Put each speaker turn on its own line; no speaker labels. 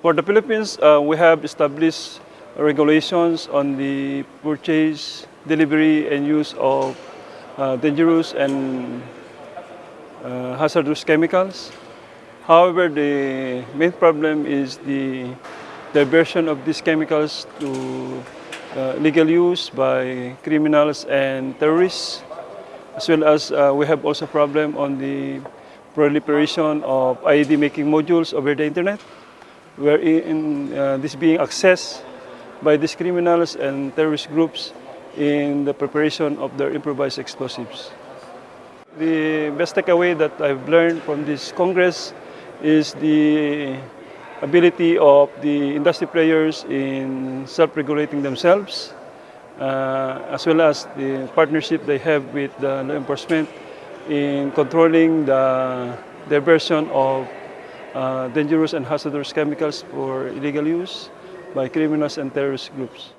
For the Philippines, uh, we have established regulations on the purchase, delivery, and use of uh, dangerous and uh, hazardous chemicals. However, the main problem is the diversion of these chemicals to uh, legal use by criminals and terrorists, as well as uh, we have also problem on the proliferation of IED making modules over the internet, wherein uh, this being accessed by these criminals and terrorist groups in the preparation of their improvised explosives. The best takeaway that I've learned from this Congress is the ability of the industry players in self-regulating themselves, uh, as well as the partnership they have with the law enforcement in controlling the diversion of Uh, dangerous and hazardous chemicals for illegal use by criminals and terrorist groups.